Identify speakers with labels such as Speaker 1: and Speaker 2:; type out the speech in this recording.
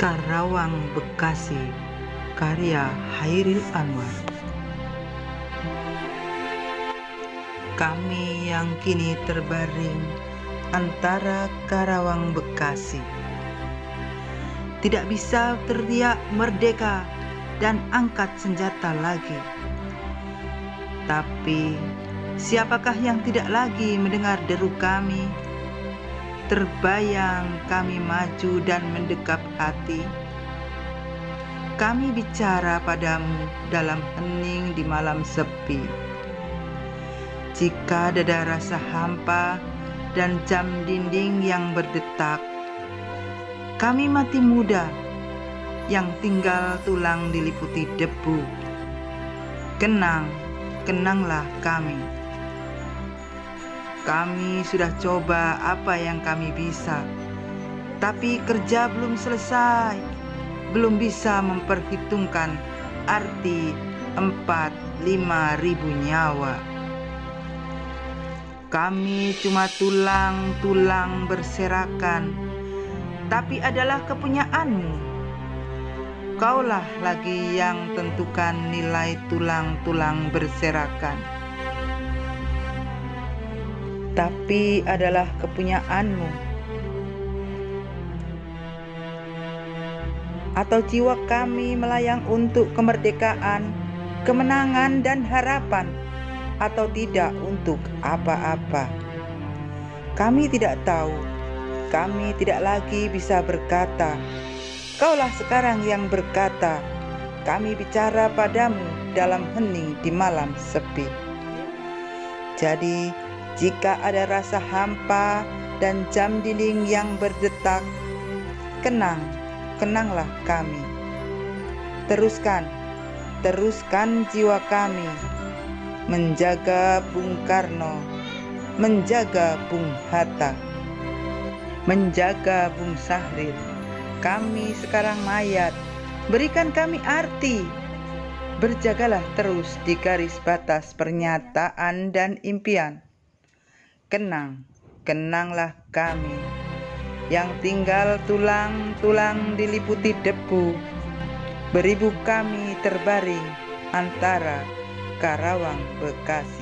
Speaker 1: Karawang, Bekasi. Karya Hairil Anwar. Kami yang kini terbaring antara Karawang Bekasi. Tidak bisa teriak merdeka dan angkat senjata lagi. Tapi siapakah yang tidak lagi mendengar deru kami Terbayang kami maju dan mendekap hati. Kami bicara padamu dalam hening di malam sepi. Jika dada rasa hampa dan jam dinding yang berdetak, kami mati muda yang tinggal tulang diliputi debu. Kenang, kenanglah kami. Kami sudah coba apa yang kami bisa, tapi kerja belum selesai, belum bisa memperhitungkan arti empat lima ribu nyawa. Kami cuma tulang-tulang berserakan, tapi adalah kepunyaanmu. Kaulah lagi yang tentukan nilai tulang-tulang berserakan tapi adalah kepunyaanmu. Atau jiwa kami melayang untuk kemerdekaan, kemenangan dan harapan, atau tidak untuk apa-apa. Kami tidak tahu, kami tidak lagi bisa berkata, Kaulah sekarang yang berkata, kami bicara padamu dalam hening di malam sepi. Jadi, jika ada rasa hampa dan jam dinding yang berdetak, kenang, kenanglah kami. Teruskan, teruskan jiwa kami menjaga Bung Karno, menjaga Bung Hatta, menjaga Bung Sahrir. Kami sekarang mayat, berikan kami arti. Berjagalah terus di garis batas pernyataan dan impian. Kenang, kenanglah kami yang tinggal tulang-tulang diliputi debu. Beribu kami terbaring antara Karawang Bekasi.